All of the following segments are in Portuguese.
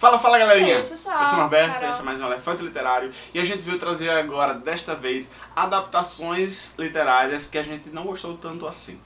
Fala, fala galerinha! Eu sou o Norberto, Carol. esse é mais um Elefante Literário e a gente veio trazer agora, desta vez, adaptações literárias que a gente não gostou tanto assim.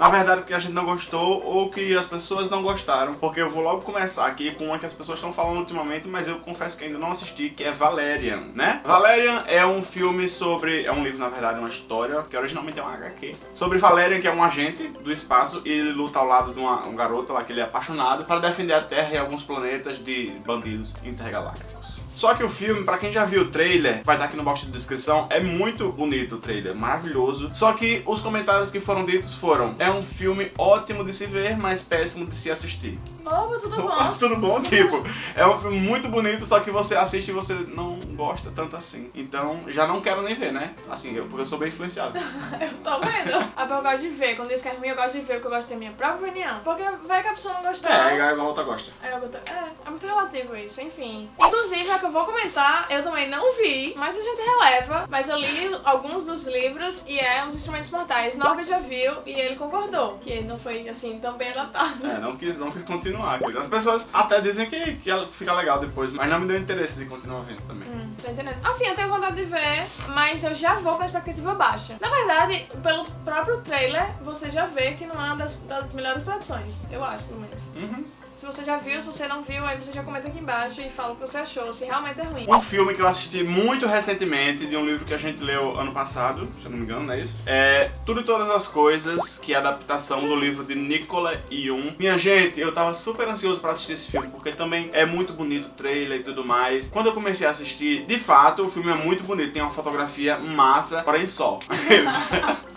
Na verdade, que a gente não gostou ou que as pessoas não gostaram, porque eu vou logo começar aqui com uma que as pessoas estão falando ultimamente, mas eu confesso que ainda não assisti, que é Valerian, né? Valerian é um filme sobre... é um livro, na verdade, uma história, que originalmente é um HQ, sobre Valerian, que é um agente do espaço, e ele luta ao lado de uma, um garoto lá que ele é apaixonado, para defender a Terra e alguns planetas de bandidos intergalácticos. Só que o filme, pra quem já viu o trailer, vai estar aqui no box de descrição, é muito bonito o trailer, maravilhoso. Só que os comentários que foram ditos foram, é um filme ótimo de se ver, mas péssimo de se assistir. Opa, tudo bom? Tudo bom? Tipo, é um filme muito bonito, só que você assiste e você não gosta tanto assim. Então, já não quero nem ver, né? Assim, eu, porque eu sou bem influenciado. Eu tô vendo. Ah, eu gosto de ver. Quando diz que é ruim, eu gosto de ver, porque eu gosto de ter minha própria opinião. Porque vai que a pessoa não gostou. É, igual a outra gosta. É, é, é muito relativo isso, enfim. Inclusive, é que eu vou comentar, eu também não vi, mas a gente releva. Mas eu li alguns dos livros e é Os Instrumentos Mortais. Norbert já viu e ele concordou que não foi, assim, tão bem adaptado. É, não quis, não quis continuar. As pessoas até dizem que, que ela fica legal depois, mas não me deu interesse de continuar vendo também. Hum, tô entendendo. Assim, eu tenho vontade de ver, mas eu já vou com a expectativa baixa. Na verdade, pelo próprio trailer, você já vê que não é uma das, das melhores produções. Eu acho, pelo menos. Uhum. Se você já viu, se você não viu, aí você já comenta aqui embaixo e fala o que você achou, se realmente é ruim. Um filme que eu assisti muito recentemente, de um livro que a gente leu ano passado, se eu não me engano, não é isso? É Tudo e Todas as Coisas, que é a adaptação do livro de Nicola Yoon. Minha gente, eu tava super ansioso pra assistir esse filme, porque também é muito bonito o trailer e tudo mais. Quando eu comecei a assistir, de fato, o filme é muito bonito, tem uma fotografia massa, porém só.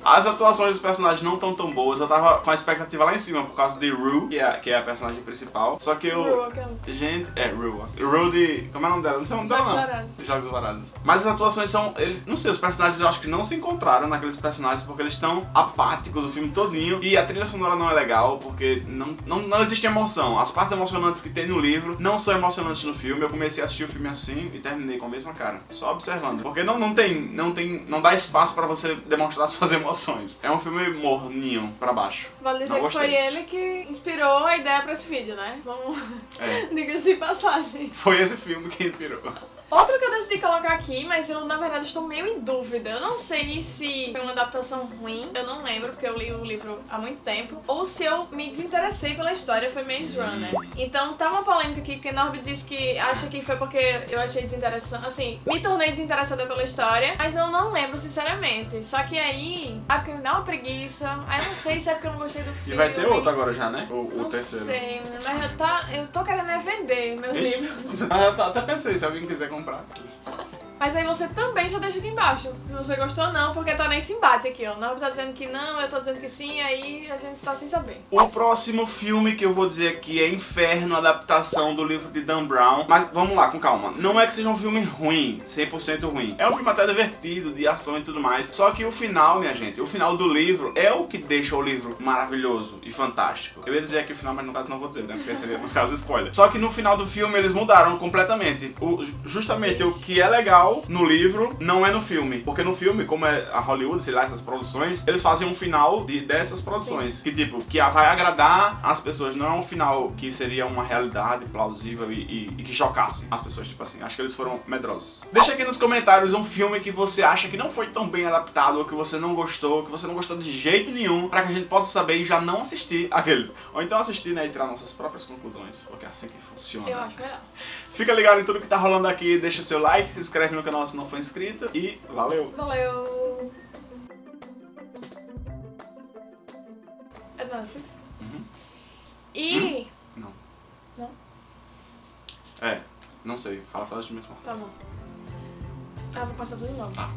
As atuações dos personagens não estão tão boas, eu tava com a expectativa lá em cima por causa de Rue, que é, que é a personagem principal. Só que eu... Rua, aquelas. Gente, é. Rue de... Como é o nome dela? Não sei o nome dela, Jogos não. Vorazes. Jogos Vorazes. Mas as atuações são... Eles, não sei, os personagens eu acho que não se encontraram naqueles personagens porque eles estão apáticos o filme todinho. E a trilha sonora não é legal porque não, não, não existe emoção. As partes emocionantes que tem no livro não são emocionantes no filme. Eu comecei a assistir o filme assim e terminei com a mesma cara. Só observando. Porque não, não tem... Não tem... Não dá espaço pra você demonstrar suas emoções. É um filme morninho pra baixo. Vale dizer que foi ele que inspirou a ideia pra esse vídeo, né? Vamos. É. Diga-se passagem. Foi esse filme que inspirou. Outro que eu decidi colocar aqui, mas eu na verdade estou meio em dúvida. Eu não sei se foi uma adaptação ruim, eu não lembro, porque eu li o livro há muito tempo, ou se eu me desinteressei pela história, foi Maze Runner. Então tá uma polêmica aqui, porque Norbert disse que acha que foi porque eu achei desinteressante. Assim, me tornei desinteressada pela história, mas eu não lembro sinceramente. Só que aí, ah, porque me dá uma preguiça. Aí eu não sei se é porque eu não gostei do E filme. vai ter outro agora já, né? O, o Não terceiro. sei, mas eu, tá, eu tô querendo é vender meus Ixi. livros. Mas eu até pensei, se alguém quiser comprar. Mas aí você também já deixa aqui embaixo, se você gostou ou não, porque tá nesse embate aqui, ó. O Nova tá dizendo que não, eu tô dizendo que sim, aí a gente tá sem saber. O próximo filme que eu vou dizer aqui é Inferno, adaptação do livro de Dan Brown. Mas vamos lá, com calma. Não é que seja um filme ruim, 100% ruim. É um filme até divertido, de ação e tudo mais. Só que o final, minha gente, o final do livro é o que deixa o livro maravilhoso e fantástico. Eu ia dizer aqui o final, mas no caso não vou dizer, né? Porque seria, no caso, spoiler. Só que no final do filme eles mudaram completamente. O, justamente o que é legal no livro não é no filme. Porque no filme, como é a Hollywood, sei lá, essas produções, eles fazem um final de, dessas produções. Que tipo, que vai agradar as pessoas. Não é um final que seria uma realidade plausível e, e- e que chocasse as pessoas. Tipo assim, acho que eles foram medrosos. Deixa aqui nos comentários um filme que você acha que não foi tão bem adaptado, ou que você não gostou, que você não gostou de jeito nenhum, pra que a gente possa saber e já não assistir aqueles. Ou então assistir, né, e tirar nossas próprias conclusões, porque é assim que funciona. Eu acho melhor. Fica ligado em tudo que tá rolando aqui, deixa o seu like, se inscreve no canal se não for inscrito e valeu! Valeu! É do Netflix? Uhum. E. Não. Não? É, não sei, fala só de mesmo. Tá bom. Ah, vou passar tudo de novo. Tá.